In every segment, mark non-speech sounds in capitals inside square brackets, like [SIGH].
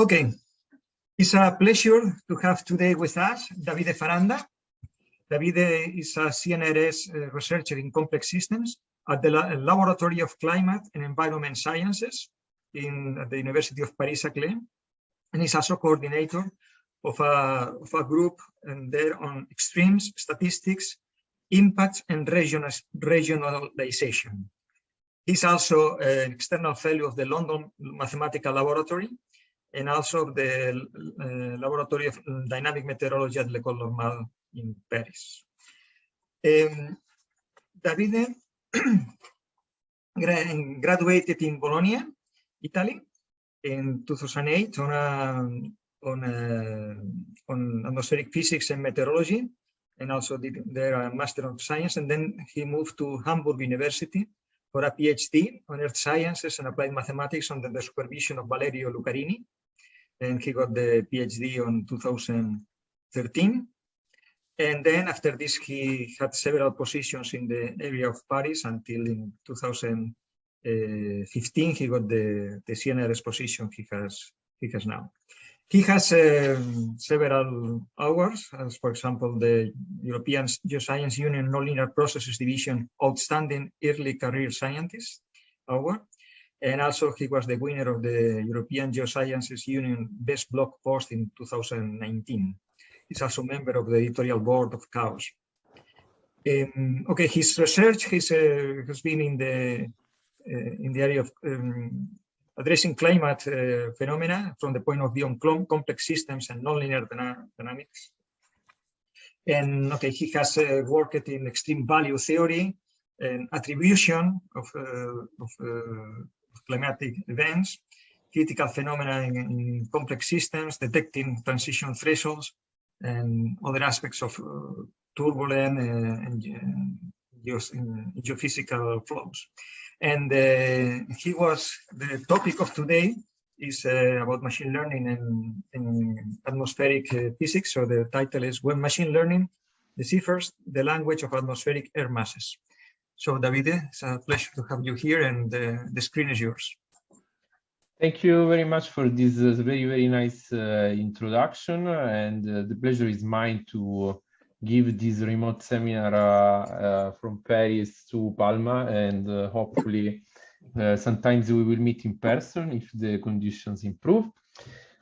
Okay, it's a pleasure to have today with us Davide Faranda. Davide is a CNRS uh, researcher in complex systems at the Laboratory of Climate and Environment Sciences in the University of Paris-Saclay, and is also coordinator of a, of a group there on extremes, statistics, impacts, and regionalization. He's also an external fellow of the London Mathematical Laboratory and also the uh, Laboratory of Dynamic Meteorology at l'École Normale in Paris. Um, Davide [CLEARS THROAT] graduated in Bologna, Italy, in 2008 on a, on, a, on atmospheric physics and meteorology, and also did there a Master of Science. And then he moved to Hamburg University for a PhD on Earth Sciences and Applied Mathematics under the supervision of Valerio Lucarini and he got the PhD on 2013. And then after this, he had several positions in the area of Paris until in 2015, he got the, the CNRS position he has, he has now. He has um, several awards, as for example, the European Geoscience Union Nonlinear Processes Division Outstanding Early Career Scientist Award, and also he was the winner of the European Geosciences Union Best Blog Post in 2019. He's also a member of the editorial board of CHAOS. Um, okay, his research has, uh, has been in the uh, in the area of um, addressing climate uh, phenomena from the point of view on complex systems and nonlinear dynamics. And okay, he has uh, worked in extreme value theory and attribution of, uh, of uh, climatic events, critical phenomena in, in, complex systems, detecting transition thresholds, and other aspects of uh, turbulent uh, and uh, geophysical flows. And uh, he was, the topic of today is uh, about machine learning and, and atmospheric uh, physics. So the title is When Machine Learning Deciphers the Language of Atmospheric Air Masses. So Davide, it's a pleasure to have you here and uh, the screen is yours. Thank you very much for this uh, very, very nice uh, introduction. And uh, the pleasure is mine to give this remote seminar uh, uh, from Paris to Palma. And hopefully, sometimes we will meet in person if the conditions improve.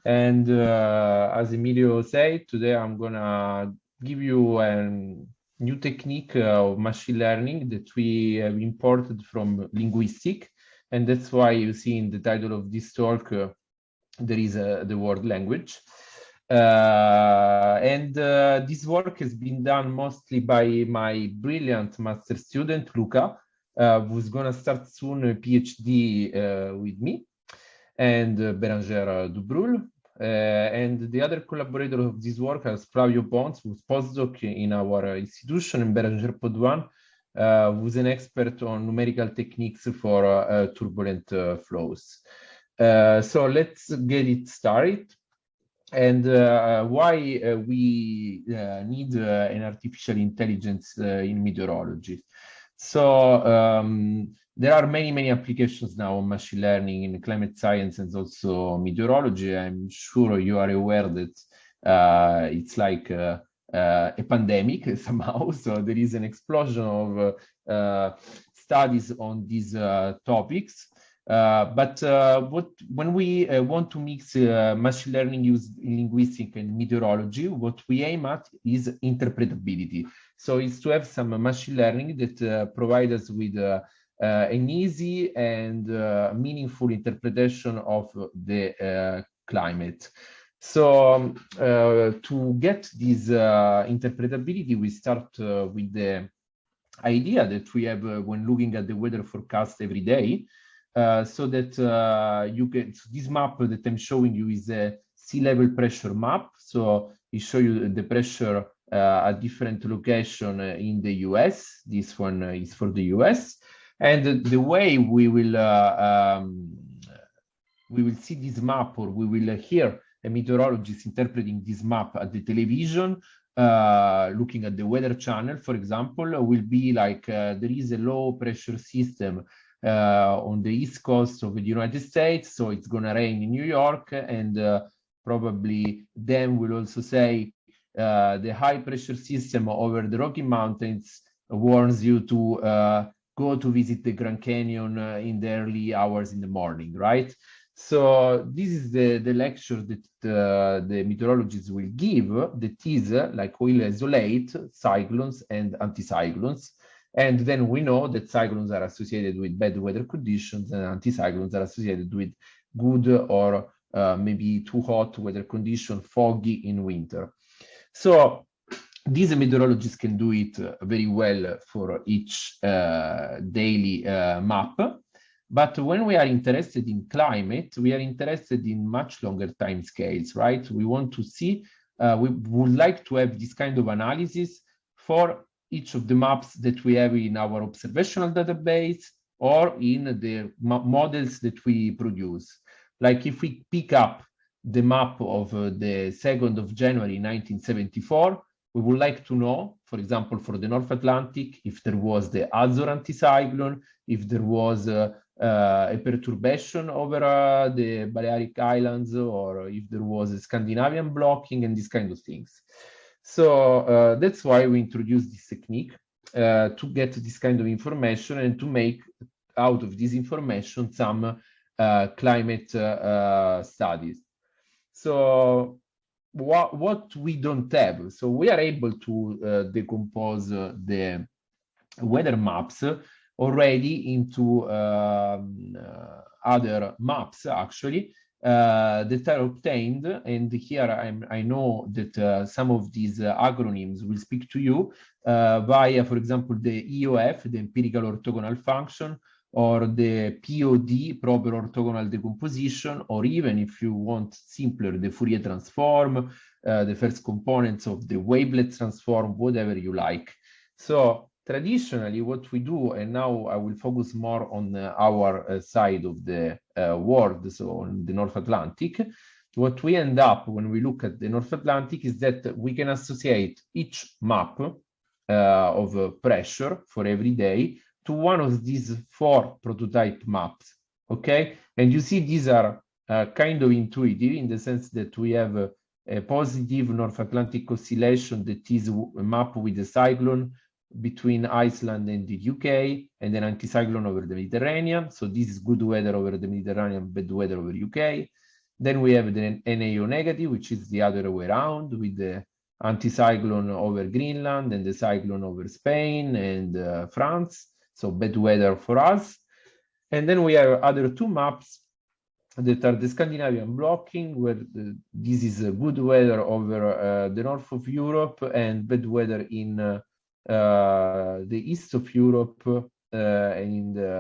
And as Emilio said, today I'm going to give you an new technique of machine learning that we imported from linguistic. And that's why you see in the title of this talk, uh, there is uh, the word language. Uh, and uh, this work has been done mostly by my brilliant master student, Luca, uh, who's going to start soon a PhD uh, with me, and Bérengère Dubrulle, uh, and the other collaborator of this work is Flavio Pons, who's postdoc in our institution, in Bérengère Podvin, uh, who's an expert on numerical techniques for uh, turbulent flows. so let's get it started and uh, why uh, we uh, need an artificial intelligence in meteorology. So um, there are many, many applications now on machine learning in climate science and also meteorology. I'm sure you are aware that uh, it's like uh, uh, a pandemic [LAUGHS] somehow. [LAUGHS] So there is an explosion of uh, uh, studies on these uh, topics. but what when we want to mix machine learning use in linguistics and meteorology, what we aim at is interpretability. So it's to have some machine learning that provide us with an easy and uh, meaningful interpretation of the uh, climate. So um, to get this interpretability, we start with the idea that we have when looking at the weather forecast every day, uh, so that uh, you can so this map that I'm showing you is a sea level pressure map. So it shows you the pressure uh, at different location in the US. This one is for the US. And the, the way we will uh, um, we will see this map or we will hear a meteorologist interpreting this map at the television uh, looking at the weather channel, for example, will be like uh, there is a low pressure system uh, on the east coast of the United States, so it's gonna rain in New York, and uh, probably them will also say uh, the high pressure system over the Rocky Mountains warns you to go to visit the Grand Canyon uh, in the early hours in the morning, right? So this is the, the lecture that uh, the meteorologists will give that is uh, like will isolate cyclones and anticyclones. And then we know that cyclones are associated with bad weather conditions and anticyclones are associated with good or uh, maybe too hot weather condition, foggy in winter. So these meteorologists can do it very well for each uh, daily uh, map. But when we are interested in climate, we are interested in much longer time scales, right? We want to see, uh, we would like to have this kind of analysis for each of the maps that we have in our observational database or in the models that we produce. Like if we pick up the map of uh, the 2nd of January 1974, we would like to know, for example, for the North Atlantic, if there was the Azore anticyclone, if there was uh, uh, a perturbation over uh, the Balearic Islands, or if there was a Scandinavian blocking and these kind of things. So uh, that's why we introduced this technique uh, to get this kind of information and to make out of this information some uh, climate studies. So what, what we don't have. So we are able to uh, decompose uh, the weather maps already into um, uh, other maps actually uh, that are obtained. And here I'm, i know that uh, some of these uh, acronyms will speak to you via, for example, the EOF, the empirical orthogonal function, or the POD, proper orthogonal decomposition, or even if you want simpler, the Fourier transform, uh, the first components of the wavelet transform, whatever you like. So traditionally what we do, and now I will focus more on uh, our uh, side of the uh, world, so on the North Atlantic, what we end up when we look at the North Atlantic is that we can associate each map uh, of pressure for every day to one of these four prototype maps, okay? And you see these are uh, kind of intuitive in the sense that we have a, a positive North Atlantic oscillation that is a map with a cyclone between Iceland and the UK, and an anticyclone over the Mediterranean. So this is good weather over the Mediterranean, bad weather over UK. Then we have the NAO negative, which is the other way around with the anticyclone over Greenland and the cyclone over Spain and uh, France so bad weather for us. And then we have other two maps that are the Scandinavian blocking, where the, this is a good weather over uh, the north of Europe and bad weather in uh, uh, the east of Europe and in the,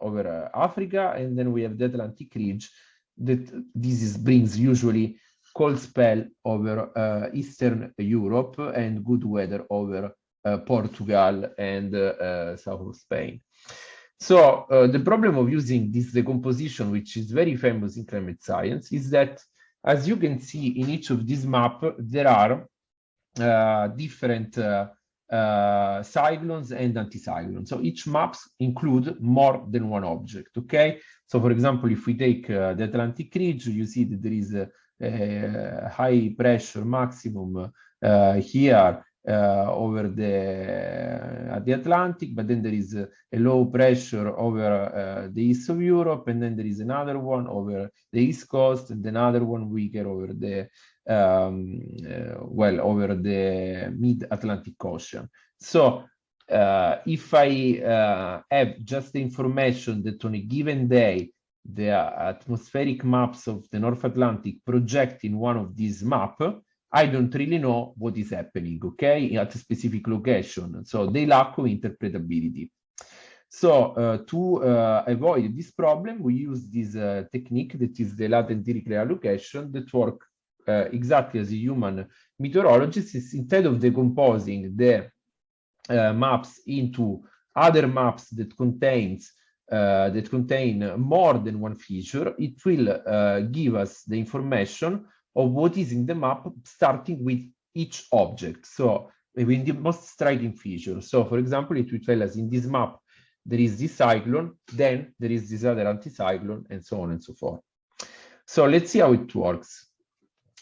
over Africa. And then we have the Atlantic ridge that this is, brings usually cold spell over uh, Eastern Europe and good weather over uh, Portugal and uh, uh, south of Spain. So the problem of using this decomposition, which is very famous in climate science, is that as you can see in each of these maps, there are different uh, cyclones and anticyclones. So each maps include more than one object, okay? So for example, if we take uh, the Atlantic ridge, you see that there is a, a high pressure maximum uh, here uh, over the uh, the Atlantic, but then there is a, a low pressure over uh, the east of Europe, and then there is another one over the east coast, and another one weaker over the um, well over the mid-Atlantic Ocean. So uh, if I uh, have just the information that on a given day the atmospheric maps of the North Atlantic project in one of these maps, I don't really know what is happening, okay, at a specific location. So they lack of interpretability. So uh, to uh, avoid this problem, we use this uh, technique that is the latent Dirichlet allocation that work uh, exactly as a human meteorologist. Is instead of decomposing the uh, maps into other maps that contains uh, that contain more than one feature, it will give us the information of what is in the map, starting with each object. So maybe the most striking feature. So for example, it will tell us in this map, there is this cyclone, then there is this other anticyclone, and so on and so forth. So let's see how it works.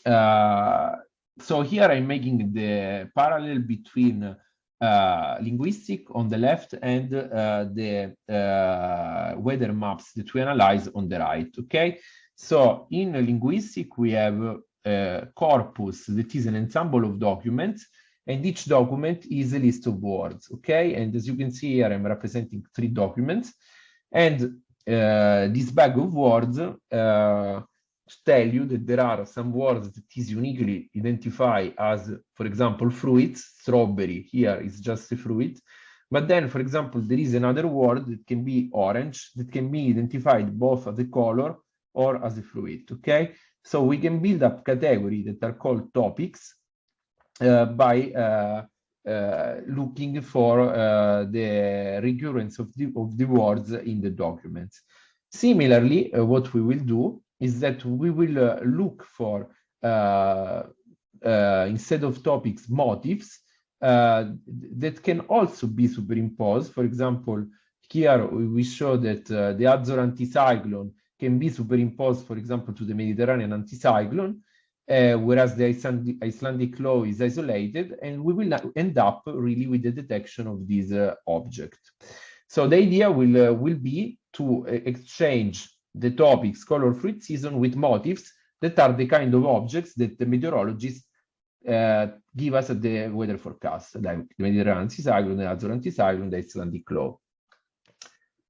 Uh, so here I'm making the parallel between uh, linguistic on the left and uh, the uh, weather maps that we analyze on the right, okay? So in linguistic, we have a corpus that is an ensemble of documents and each document is a list of words, okay? And as you can see here, I'm representing three documents. And uh, this bag of words uh, tell you that there are some words that is uniquely identified as, for example, fruits, strawberry, here is just a fruit. But then, for example, there is another word that can be orange, that can be identified both as a color or as a fluid, okay? So we can build up categories that are called topics uh, by uh, uh, looking for the recurrence of the, of the words in the documents. Similarly, what we will do is that we will look for, instead of topics, motifs uh, that can also be superimposed. For example, here we show that uh, the Azor anticyclone can be superimposed, for example, to the Mediterranean anticyclone, uh, whereas the Icelandic, Icelandic, low is isolated, and we will end up really with the detection of this uh, object. So the idea will, uh, will be to uh, exchange the topics color fruit season with motifs that are the kind of objects that the meteorologists uh, give us at the weather forecast, like the Mediterranean anticyclone, the Azor anticyclone, the Icelandic low.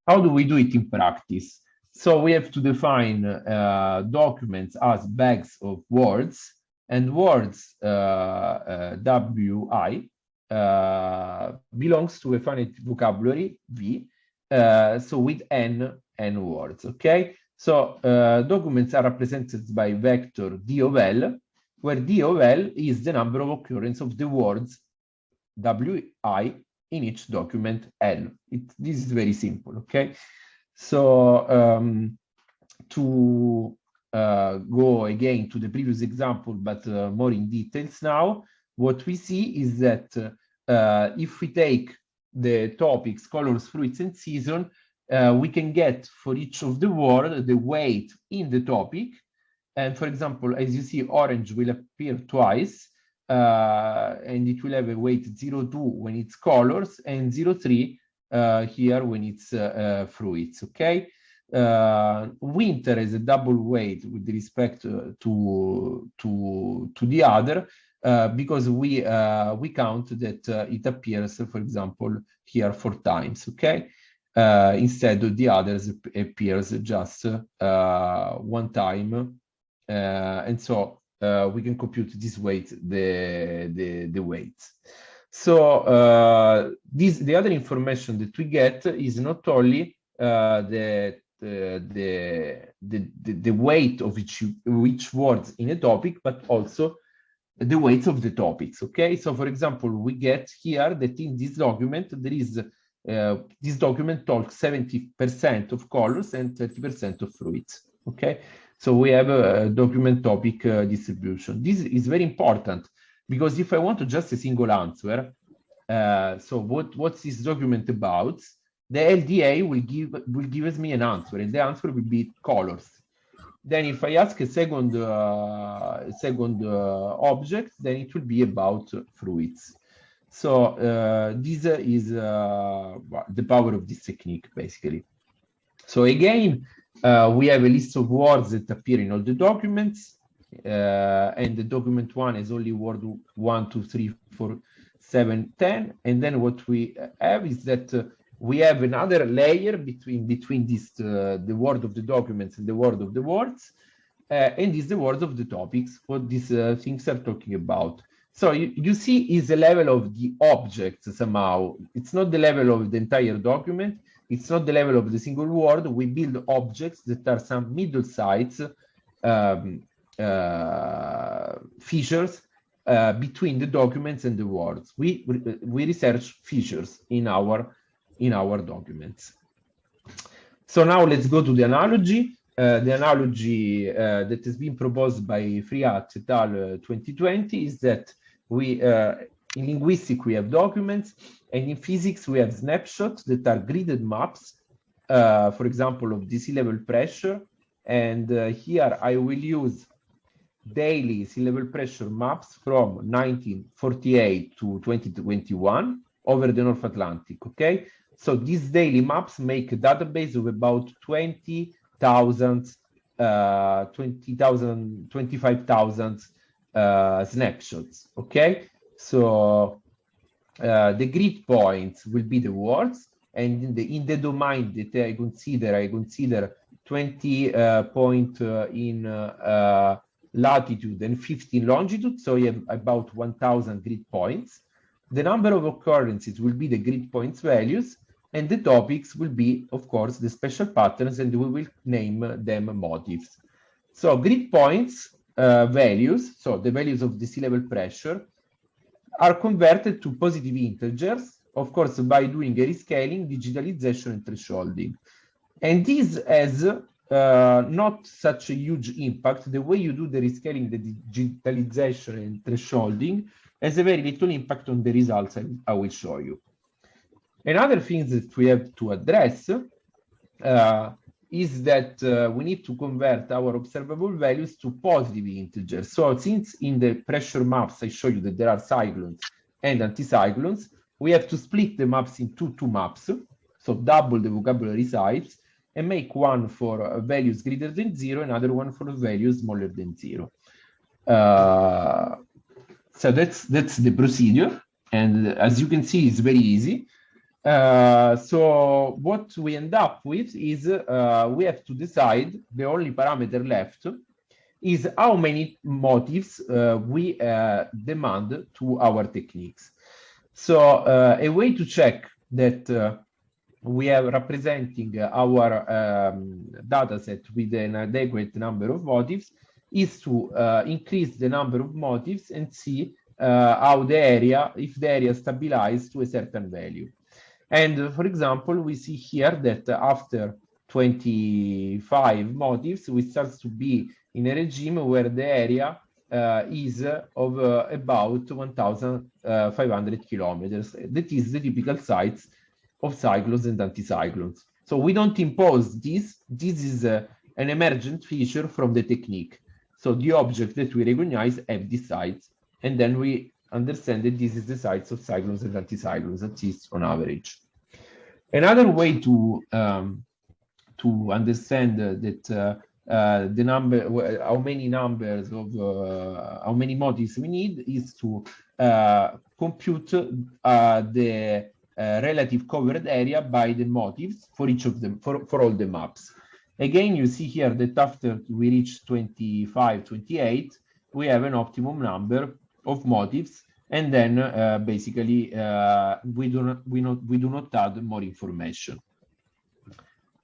How do we do it in practice? So we have to define uh, documents as bags of words and words uh, uh, WI uh, belongs to a finite vocabulary V, uh, so with N, N words, okay? So documents are represented by vector D of L, where D of L is the number of occurrence of the words WI in each document L. It, this is very simple, okay? So um, to uh, go again to the previous example, but uh, more in details now, what we see is that uh, if we take the topics, colors, fruits, and season, uh, we can get for each of the word the weight in the topic. And for example, as you see, orange will appear twice, uh, and it will have a weight 02 when it's colors and 03 uh, here when it's uh, uh, fruits, okay? winter is a double weight with respect to to to the other uh, because we uh, we count that uh, it appears, for example, here four times. Okay, instead of the others appears just one time, and so we can compute this weight the the the weights. So uh, this, the other information that we get is not only uh, the, the, the, the, the, weight of each, each words in a topic, but also the weights of the topics, okay? So for example, we get here that in this document, there is, uh, this document talks 70% of colors and 30% of fruits, okay? So we have a document topic uh, distribution. This is very important because if I want to just a single answer, uh, so what, what's this document about? The LDA will give will give me an answer, and the answer will be colors. Then if I ask a second uh, second uh, object, then it will be about fruits. So uh, this is uh, the power of this technique, basically. So again, uh, we have a list of words that appear in all the documents and the document one is only word one, two, three, four, seven, ten. And then what we have is that uh, we have another layer between between this uh, the word of the documents and the word of the words. Uh, and is the words of the topics, what these uh, things are talking about. So you, you see is the level of the object somehow. It's not the level of the entire document. It's not the level of the single word. We build objects that are some middle size um, uh, features uh, between the documents and the words. We we research features in our in our documents. So now let's go to the analogy. Uh, the analogy uh, that has been proposed by Frihat et al. 2020 is that we uh, In linguistics, we have documents, and in physics, we have snapshots that are gridded maps, uh, for example, of the sea level pressure. And uh, here I will use daily sea level pressure maps from 1948 to 2021 over the North Atlantic, okay? So these daily maps make a database of about 20,000, uh, 20,000, 25,000 uh, snapshots, okay? So uh, the grid points will be the words, and in the in the domain that I consider, I consider 20 uh, point uh, in uh, latitude and 15 longitude, so you have about 1,000 grid points. The number of occurrences will be the grid points values, and the topics will be, of course, the special patterns, and we will name them motifs. So grid points uh, values, so the values of the sea level pressure, are converted to positive integers, of course, by doing a rescaling, digitalization, and thresholding. And this has uh, not such a huge impact. The way you do the rescaling, the digitalization, and thresholding has a very little impact on the results I, will show you. Another thing that we have to address uh, is that uh, we need to convert our observable values to positive integers. So since in the pressure maps I show you that there are cyclones and anticyclones, we have to split the maps into two maps, so double the vocabulary size, and make one for uh, values greater than zero, another one for values smaller than zero. Uh, so that's that's the procedure, and as you can see, it's very easy. Uh, so what we end up with is uh, we have to decide the only parameter left is how many motifs uh, we uh, demand to our techniques. So a way to check that we are representing our um, data set with an adequate number of motifs is to increase the number of motifs and see how the area, if the area stabilizes to a certain value. And for example, we see here that after 25 motifs, we start to be in a regime where the area uh, is of uh, about 1,500 kilometers. That is the typical size of cyclones and anticyclones. So we don't impose this. This is uh, an emergent feature from the technique. So the object that we recognize have this size, and then we understand that this is the size of cyclones and anticyclones, at least on average. Another way to um, to understand uh, that uh, uh, the number, how many numbers of uh, how many motifs we need is to uh, compute uh, relative covered area by the motifs for each of them, for, for all the maps. Again, you see here that after we reach 25, 28, we have an optimum number of motifs and then uh, basically uh, we do not we not we do not add more information.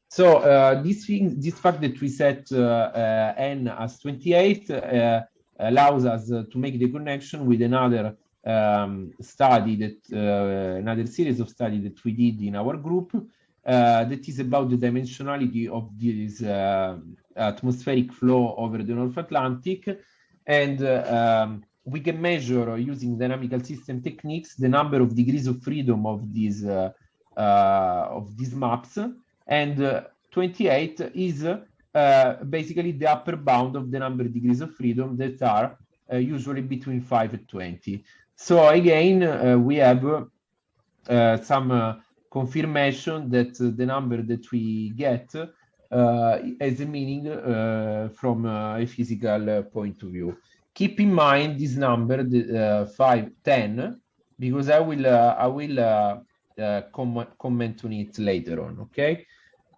So uh, this thing, this fact that we set n as 28 allows us to make the connection with another um, study that uh, another series of study that we did in our group uh, that is about the dimensionality of this uh, atmospheric flow over the North Atlantic. And um, we can measure using dynamical system techniques the number of degrees of freedom of these uh, uh, of these maps. And uh, 28 is uh, basically the upper bound of the number of degrees of freedom that are uh, usually between 5 and 20 so again uh, we have some confirmation that the number that we get has a meaning from a physical point of view keep in mind this number, the uh, 5, 10, because I will uh, I will uh, uh, com comment on it later on, okay?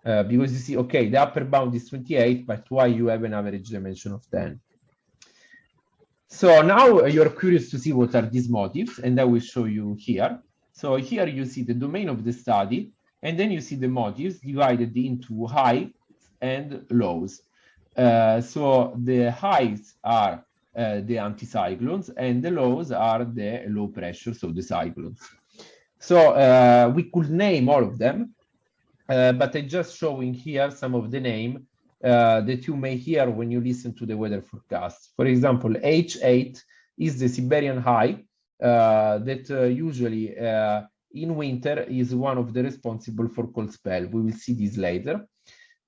Uh, because you see, okay, the upper bound is 28, but why you have an average dimension of 10? So now you're curious to see what are these motifs, and I will show you here. So here you see the domain of the study, and then you see the motifs divided into highs and lows. Uh, so the highs are uh, the anticyclones, and the lows are the low pressure, so the cyclones. So uh, we could name all of them, uh, but I'm just showing here some of the name uh, that you may hear when you listen to the weather forecast. For example, H8 is the Siberian high uh, that uh, usually uh, in winter is one of the responsible for cold spell. We will see this later.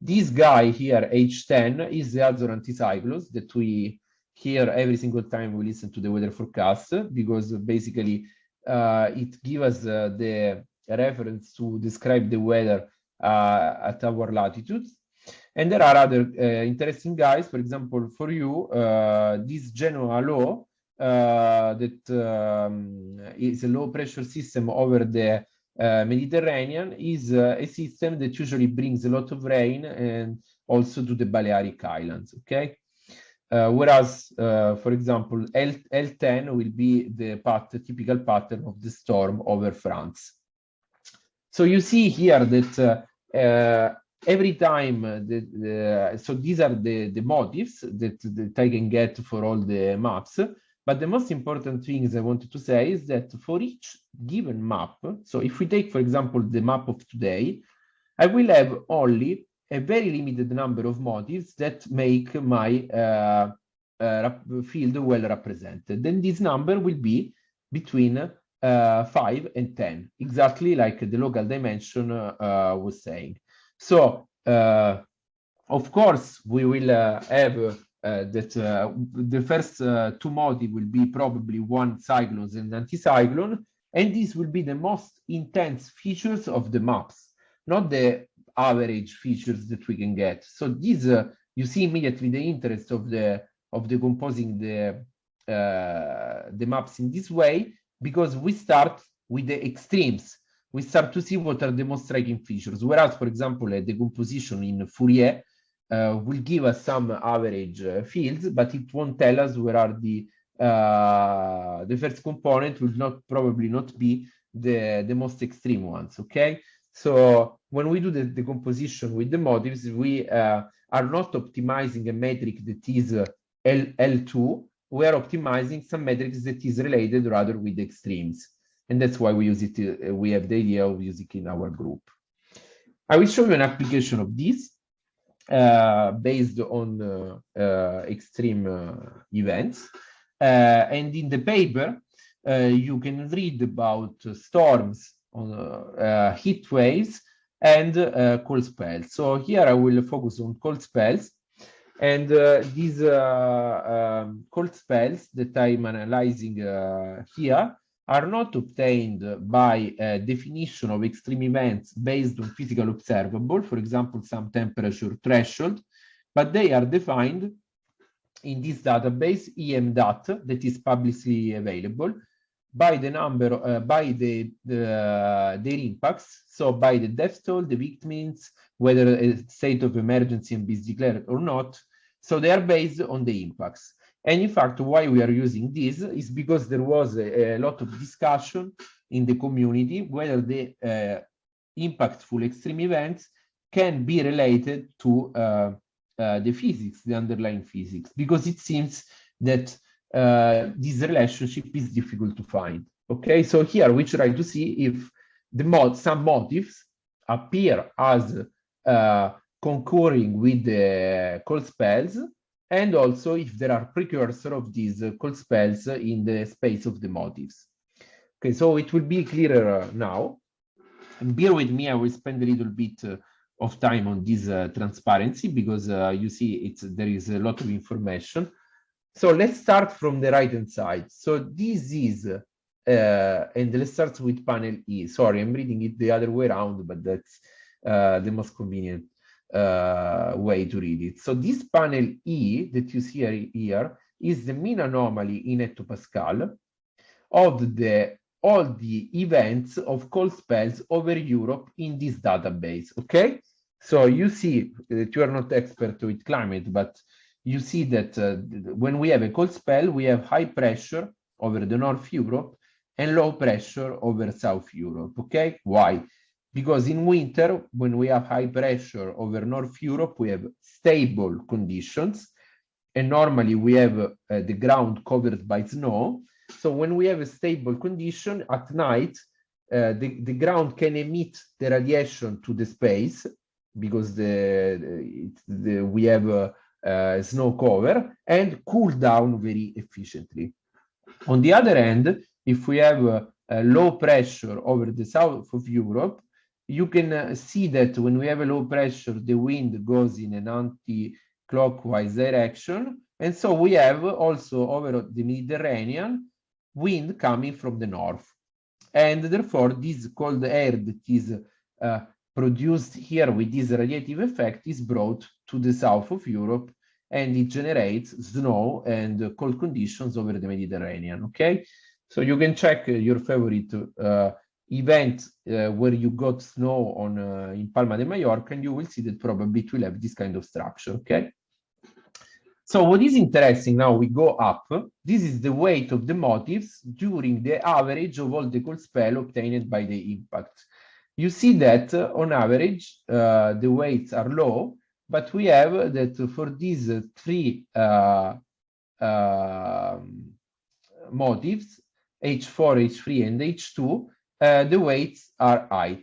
This guy here, H10, is the Azor anticyclones that we hear every single time we listen to the weather forecast because basically uh, it gives us uh, the reference to describe the weather at our latitudes. And there are other uh, interesting guys, for example, for you, uh, this Genoa low uh, that um, is a low pressure system over the Mediterranean is a system that usually brings a lot of rain and also to the Balearic Islands, okay? Uh, whereas, uh, for example, L L10 will be the path, typical pattern of the storm over France. So you see here that uh, every time the, the, so these are the the motifs that, that I can get for all the maps but the most important things I wanted to say is that for each given map so if we take for example the map of today I will have only a very limited number of motifs that make my uh, uh, field well represented. Then this number will be between uh, 5 and 10 exactly like the local dimension uh, was saying so, uh, of course, we will uh, have uh, that uh, the first uh, two modi will be probably one cyclones and anticyclone, and this will be the most intense features of the maps, not the average features that we can get. So these, uh, you see immediately the interest of the of decomposing the the maps in this way because we start with the extremes we start to see what are the most striking features. Whereas, for example, a decomposition in Fourier uh, will give us some average uh, fields, but it won't tell us where are the uh, the first component will not probably not be the the most extreme ones. Okay, so when we do the decomposition with the motifs, we uh, are not optimizing a metric that is uh, L L2. We are optimizing some metrics that is related rather with extremes. And that's why we use it, uh, we have the idea of using it in our group. I will show you an application of this uh, based on uh, uh extreme uh, events. Uh, and in the paper, you can read about storms, on, heat waves, and cold spells. So here I will focus on cold spells. And these um, cold spells that I'm analyzing here are not obtained by a definition of extreme events based on physical observable, for example, some temperature threshold, but they are defined in this database EM-DAT that is publicly available by the number, uh, by the, the their impacts, so by the death toll, the victims, whether a state of emergency is declared or not. So they are based on the impacts. And in fact, why we are using this is because there was a, a lot of discussion in the community whether the uh, impactful extreme events can be related to uh, uh, the physics, the underlying physics, because it seems that uh, this relationship is difficult to find. Okay, so here we try to see if the mod some motifs appear as uh, concurring with the cold spells and also if there are precursor of these uh, cold spells in the space of the motifs. Okay, so it will be clearer now. And bear with me, I will spend a little bit uh, of time on this uh, transparency because uh, you see it's there is a lot of information. So let's start from the right hand side. So this is, uh, and let's start with panel E. Sorry, I'm reading it the other way around, but that's uh, the most convenient uh, way to read it. So this panel E that you see here is the mean anomaly in hectopascal of the all the events of cold spells over Europe in this database, okay? So you see that you are not expert with climate, but you see that uh, when we have a cold spell, we have high pressure over the North Europe and low pressure over South Europe, okay? Why? Because in winter, when we have high pressure over North Europe, we have stable conditions, and normally we have uh, the ground covered by snow. So when we have a stable condition at night, uh, the, the ground can emit the radiation to the space because the, the we have a, a snow cover and cool down very efficiently. On the other hand, if we have a, a low pressure over the south of Europe, you can uh, see that when we have a low pressure, the wind goes in an anti-clockwise direction. And so we have also over the Mediterranean wind coming from the north. And therefore, this cold air that is uh, produced here with this radiative effect is brought to the south of Europe and it generates snow and cold conditions over the Mediterranean, okay? So you can check your favorite uh, event uh, where you got snow on uh, in Palma de Mallorca and you will see that probably it will have this kind of structure, okay? So what is interesting now, we go up, this is the weight of the motifs during the average of all the cold spell obtained by the impact. You see that uh, on average, the weights are low, but we have that for these three motifs, H4, H3, and H2, uh, the weights are high.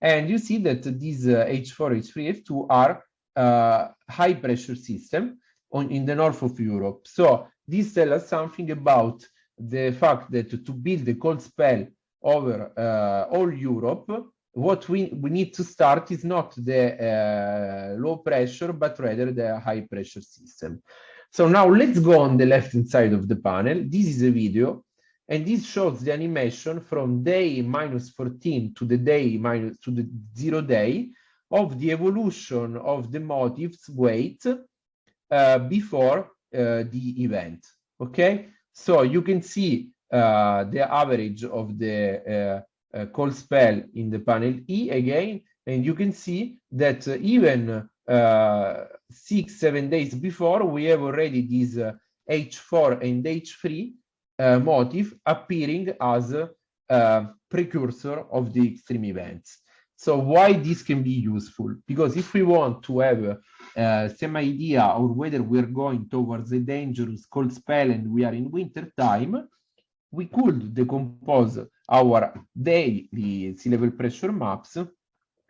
And you see that these uh, H4, H3, F2 are uh, high pressure system on, in the north of Europe. So this tells us something about the fact that to build a cold spell over uh, all Europe, what we, we need to start is not the uh, low pressure, but rather the high pressure system. So now let's go on the left hand side of the panel. This is a video, and this shows the animation from day minus 14 to the day minus to the zero day of the evolution of the motif's weight uh, before uh, the event. Okay, so you can see uh, the average of the uh, cold spell in the panel E again, and you can see that uh, even uh, six, seven days before, we have already this H4 and H3 motif appearing as a precursor of the extreme events. So why this can be useful? Because if we want to have uh, some idea of whether we're going towards a dangerous cold spell and we are in winter time, we could decompose our daily sea level pressure maps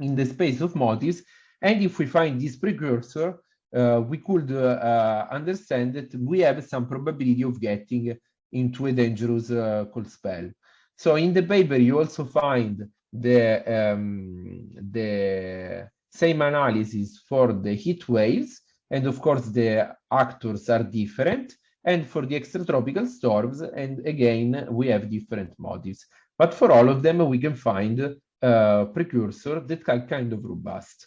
in the space of motifs. And if we find this precursor, uh, we could uh, understand that we have some probability of getting into a dangerous uh, cold spell. So in the paper, you also find the, um, the same analysis for the heat waves. And of course, the actors are different. And for the extratropical storms, and again, we have different motifs. But for all of them, we can find a precursor that are kind of robust.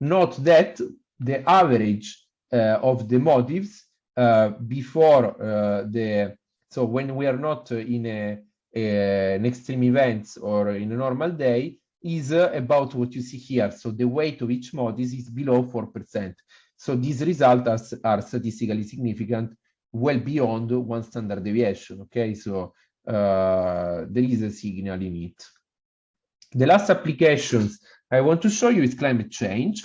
Note that the average uh, of the motifs uh, before uh, the, so when we are not in a, a, an extreme event or in a normal day, is about what you see here. So the weight of each motif is below 4%. So these results are, are statistically significant, well beyond one standard deviation, okay? So uh, there is a signal in it. The last applications I want to show you is climate change.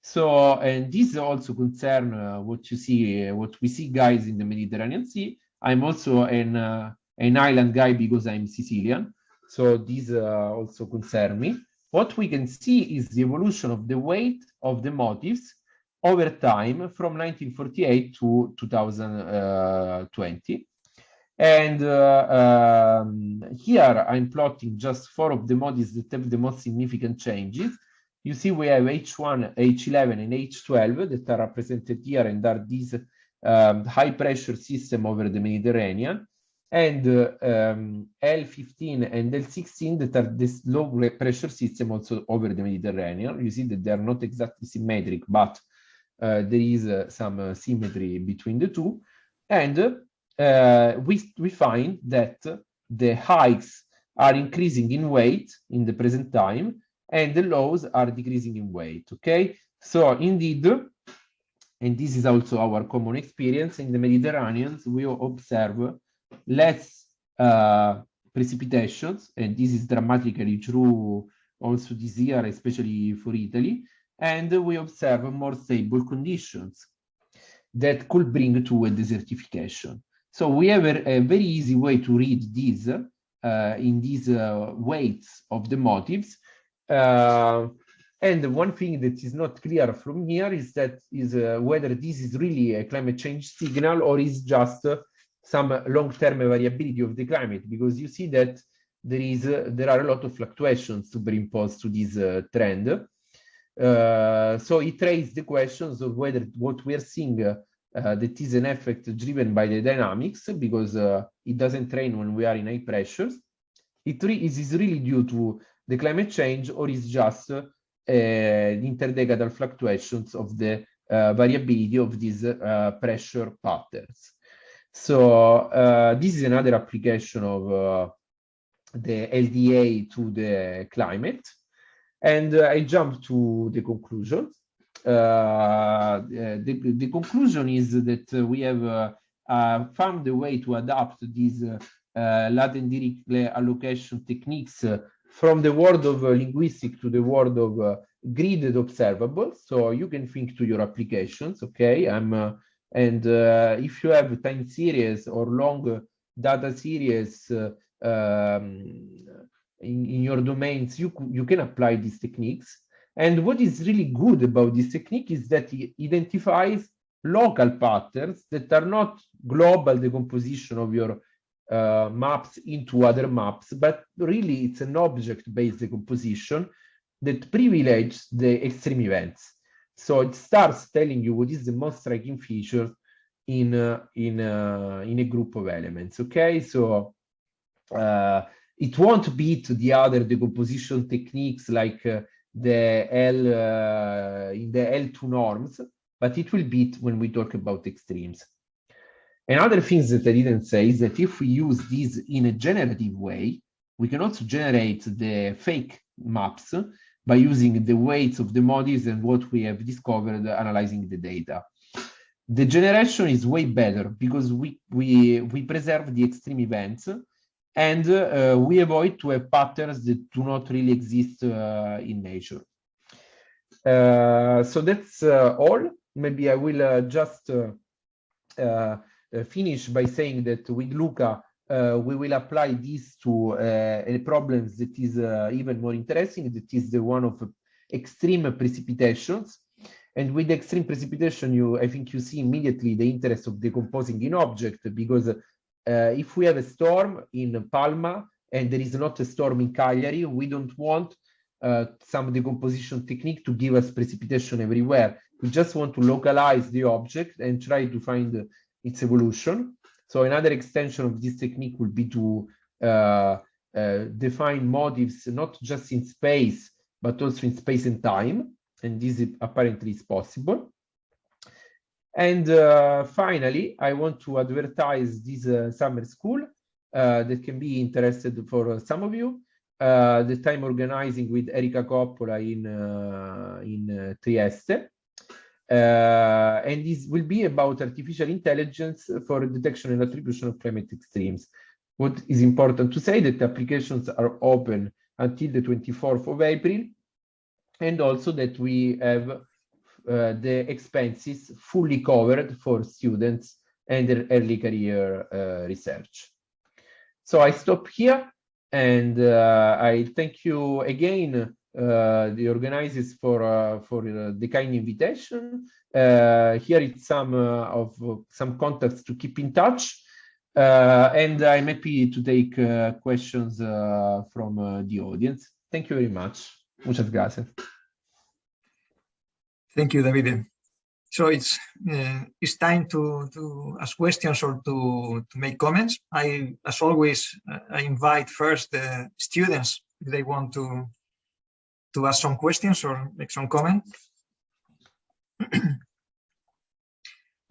So, and this also concern uh, what you see, uh, what we see guys in the Mediterranean Sea. I'm also an, uh, an island guy because I'm Sicilian. So these uh, also concern me. What we can see is the evolution of the weight of the motifs over time from 1948 to 2020. And uh, um, here I'm plotting just four of the motifs that have the most significant changes. You see we have H1, H11, and H12 that are represented here and are these um, high pressure system over the Mediterranean and uh, um, L15 and L16 that are this low pressure system also over the Mediterranean. You see that they are not exactly symmetric, but uh, there is uh, some uh, symmetry between the two. And uh, we, we find that the heights are increasing in weight in the present time and the lows are decreasing in weight, okay? So indeed, and this is also our common experience in the Mediterranean, we observe less uh, precipitations, and this is dramatically true also this year, especially for Italy, and we observe more stable conditions that could bring to a desertification. So we have a, a very easy way to read these uh, in these uh, weights of the motifs. Uh, and one thing that is not clear from here is that is uh, whether this is really a climate change signal or is just some long-term variability of the climate because you see that there is uh, there are a lot of fluctuations superimposed to this uh, trend. Uh, so it raised the questions of whether what we are seeing uh, that is an effect driven by the dynamics because uh, it doesn't rain when we are in high pressures. It is is really due to the climate change or is just uh, Eh, interdecadal fluctuations of the eh, variability of these eh, pressure patterns. So this is another application of the LDA to the climate. And uh, I jump to the conclusion. Uh, the, the conclusion is that we have uh, found a way to adapt these uh, latent Dirichlet allocation techniques from the world of uh, linguistic to the world of uh, gridded observables. So you can think to your applications, okay? I'm, uh, and if you have time series or long data series um, in, in your domains, you, you can apply these techniques. And what is really good about this technique is that it identifies local patterns that are not global decomposition of your uh, maps into other maps, but really it's an object-based decomposition that privileges the extreme events. So it starts telling you what is the most striking feature in uh, in uh, in a group of elements. Okay, so uh, it won't beat the other decomposition techniques like uh, the L uh, in the L2 norms, but it will beat when we talk about extremes. Another thing that I didn't say is that if we use this in a generative way, we can also generate the fake maps by using the weights of the models and what we have discovered analyzing the data. The generation is way better because we, we, we preserve the extreme events and uh, we avoid to have patterns that do not really exist uh, in nature. Uh, so that's all. Maybe I will just finish by saying that with Luca, uh, we will apply this to uh, a problem that is uh, even more interesting, that is the one of extreme precipitations. And with extreme precipitation, you I think you see immediately the interest of decomposing in object because uh, if we have a storm in Palma and there is not a storm in Cagliari, we don't want uh, some decomposition technique to give us precipitation everywhere. We just want to localize the object and try to find its evolution. So another extension of this technique would be to uh, uh, define motives not just in space, but also in space and time. And this is apparently is possible. And uh, finally, I want to advertise this uh, summer school uh, that can be interested for some of you. Uh, that I'm organizing with Erika Coppola in, uh, in uh, and this will be about artificial intelligence for detection and attribution of climate extremes. What is important to say that applications are open until the 24th of April, and also that we have uh, the expenses fully covered for students and their early career uh, research. So I stop here and uh, I thank you again uh, the organizers for uh, for uh, the kind invitation. here it's some of some contacts to keep in touch, and I'm happy to take questions from the audience. Thank you very much. Muchas gracias. Thank you, David. So it's uh, it's time to to ask questions or to to make comments. I, as always, I invite first the students if they want to to ask some questions or make some comment. [CLEARS THROAT]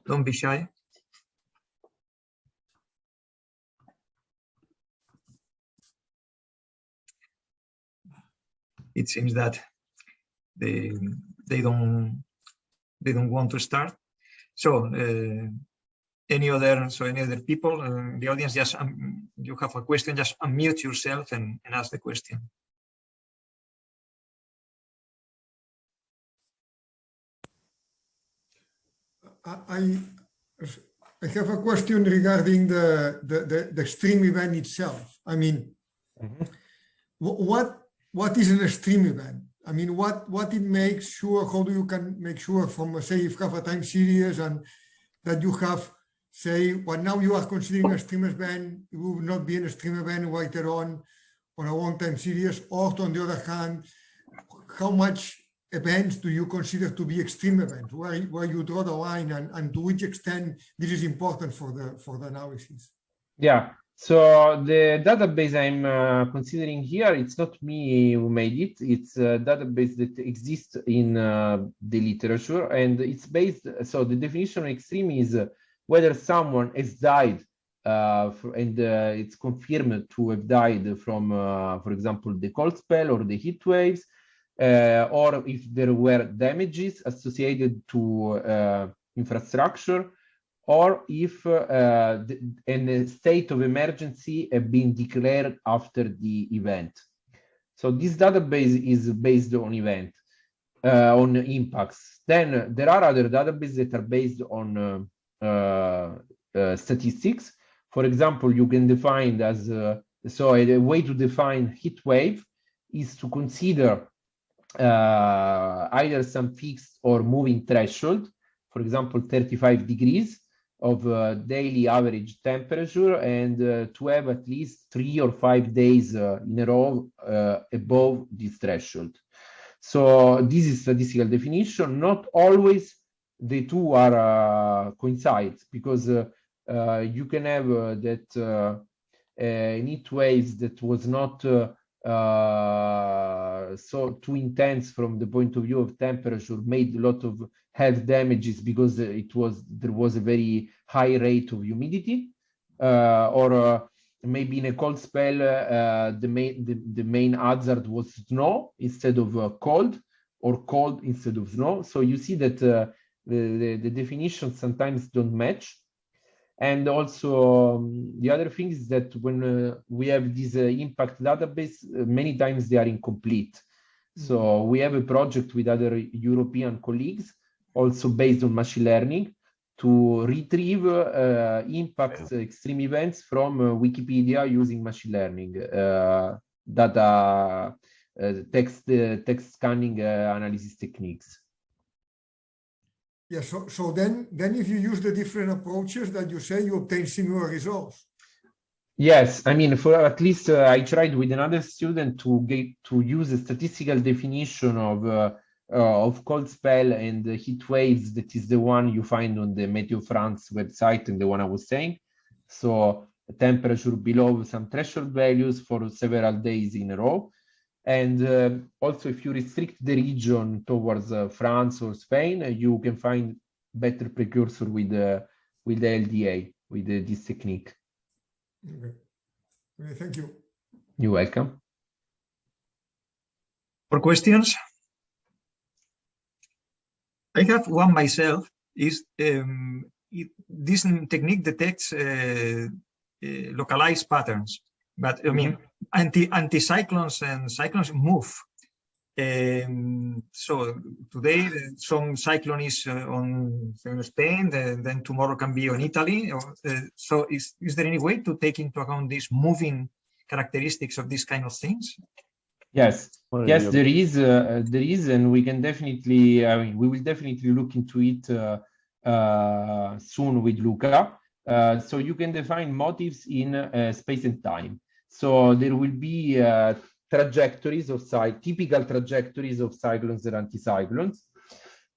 Don't be shy. It seems that they they don't they don't want to start. So uh, any other so any other people uh, the audience just um, you have a question just unmute yourself and, and ask the question. I I have a question regarding the the, the, the extreme event itself. I mean, mm -hmm. what what is an extreme event? I mean, what what it makes sure, how do you can make sure from, say, if you have a time series and that you have say what now you are considering a stream event, it will not be an extreme event later on on a long time series, or on the other hand, how much events do you consider to be extreme events? Where, where you draw the line and, and to which extent this is important for the for the analysis? Yeah, so the database I'm uh, considering here, it's not me who made it. It's a database that exists in uh, the literature and it's based, so the definition of extreme is uh, whether someone has died uh, and uh, it's confirmed to have died from, uh, for example, the cold spell or the heat waves, or if there were damages associated to infrastructure or if uh, the, a state of emergency had been declared after the event. So this database is based on event, uh, on impacts. Then there are other databases that are based on uh, uh, uh statistics. For example, you can define as, uh, so a, way to define heat wave is to consider either some fixed or moving threshold, for example, 35 degrees, of uh, daily average temperature and uh, to have at least three or five days uh, in a row uh, above this threshold. So this is statistical definition. Not always the two are uh, coincide because uh, you can have that an heat waves that was not so too intense from the point of view of temperature made a lot of health damages because it was there was a very high rate of humidity uh, or uh, maybe in a cold spell uh, the main the, the, main hazard was snow instead of uh, cold or cold instead of snow. So you see that uh, the, the, the definitions sometimes don't match and also um, the other thing is that when uh, we have this impact database many times they are incomplete so mm-hmm. we have a project with other European colleagues also based on machine learning to retrieve uh, impact extreme events from uh, Wikipedia using machine learning uh, data uh, text uh, text scanning uh, analysis techniques. Yeah, so so then then if you use the different approaches that you say, you obtain similar results. Yes, I mean, for at least I tried with another student to get to use a statistical definition of uh, of cold spell and heat waves that is the one you find on the Meteo France website and the one I was saying. So temperature below some threshold values for several days in a row. And uh, also if you restrict the region towards uh, France or Spain, uh, you can find better precursor with, uh, with the LDA, with uh, this technique. Okay. okay. Thank you. You're welcome. For questions? I have one myself. Is um, it, this technique detects uh, uh, localized patterns, but I mean, mm -hmm. Anti anticyclones and cyclones move. Um, so today some cyclone is uh, on Spain, then, then, tomorrow can be on Italy. Or, uh, so is, is there any way to take into account these moving characteristics of these kind of things? Yes, yes, there is, uh, there is, and we can definitely, I mean, we will definitely look into it uh, uh, soon with Luca. Uh, so you can define motives in uh, space and time. So there will be uh, trajectories of typical trajectories of cyclones and anticyclones.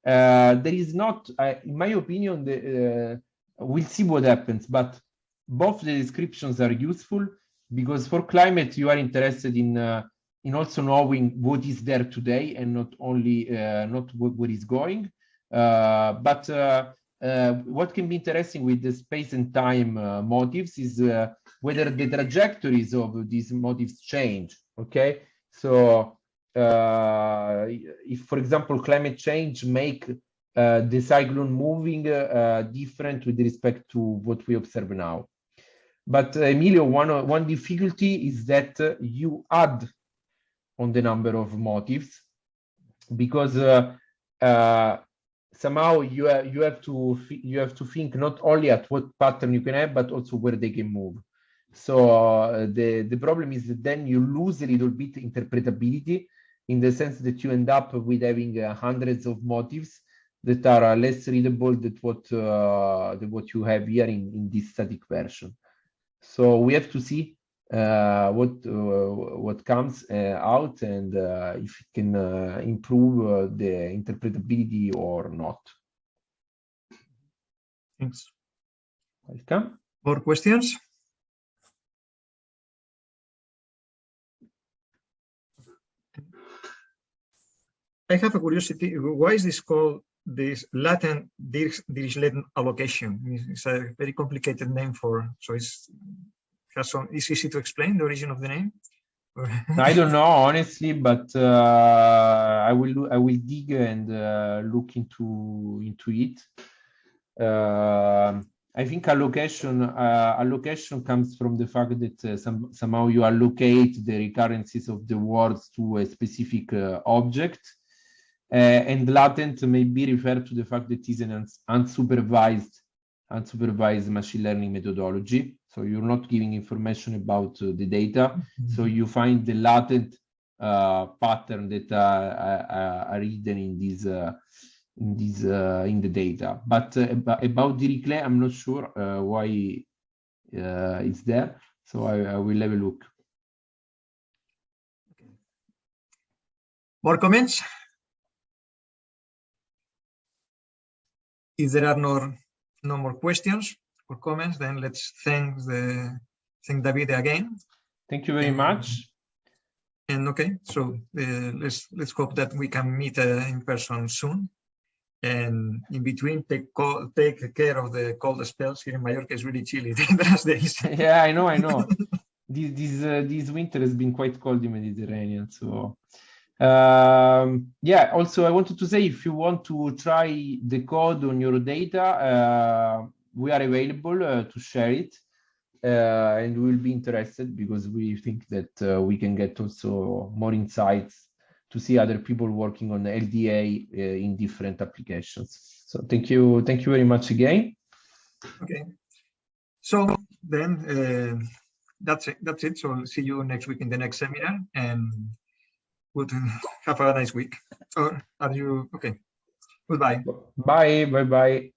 there is not, in my opinion, the, we'll see what happens, but both the descriptions are useful because for climate you are interested in in also knowing what is there today and not only uh, not what, what is going. Uh, but uh, uh, what can be interesting with the space and time uh, motives is uh, whether the trajectories of these motives change. Okay, so uh, if, for example, climate change make uh, the cyclone moving uh, different with respect to what we observe now. But Emilio, one one difficulty is that you add on the number of motives because uh, uh, somehow you you have to you have to think not only at what pattern you can have but also where they can move so uh, the the problem is that then you lose a little bit interpretability in the sense that you end up with having uh, hundreds of motifs that are less readable than what uh, than what you have here in, in this static version. So we have to see uh, what uh, what comes uh, out and uh, if it can uh, improve uh, the interpretability or not. Thanks. Welcome. More questions? I have a curiosity. Why is this called this latent Dirichlet allocation? It's a very complicated name for, so it's has some, it's easy to explain the origin of the name. [LAUGHS] I don't know honestly, but uh, I will I will dig and uh, look into into it. Uh, I think allocation uh, allocation comes from the fact that uh, some, somehow you allocate the recurrences of the words to a specific uh, object, and latent may be referred to the fact that it is an uns- unsupervised unsupervised machine learning methodology. So you're not giving information about uh, the data, so you find the latent uh, pattern that are, are, are hidden in this uh, in this uh, in the data. But uh, about, Dirichlet, I'm not sure uh, why uh, it's there. So I, I will have a look. More comments? If there are no, no more questions or comments, then let's thank the, thank David again. Thank you very much. And okay, so uh, let's let's hope that we can meet uh, in person soon. And in between, take co- take care of the cold spells. Here in Mallorca, it's really chilly [LAUGHS] the last days. [LAUGHS] yeah, I know, I know. this this uh, this winter has been quite cold in Mediterranean. So um, yeah. Also, I wanted to say if you want to try the code on your data, uh, we are available uh, to share it, uh, and we will be interested because we think that uh, we can get also more insights to see other people working on LDA uh, in different applications. So thank you, thank you very much again. Okay. So then uh, that's it. That's it. So see you next week in the next seminar, and would have a nice week. Or are you okay? Goodbye. Bye, bye, bye.